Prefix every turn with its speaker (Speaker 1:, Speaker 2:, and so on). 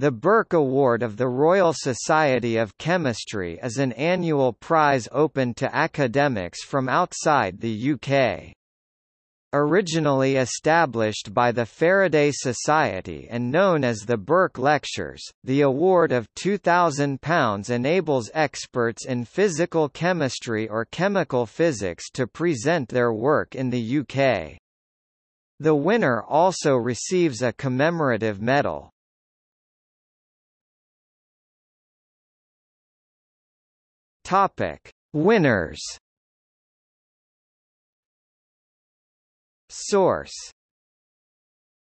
Speaker 1: The Bourke Award of the Royal Society of Chemistry is an annual prize open to academics from outside the UK. Originally established by the Faraday Society and known as the Bourke Lectures, the award of £2,000 enables experts in physical chemistry or chemical physics to present their work in the UK. The winner also receives a commemorative medal. Topic: Winners. Source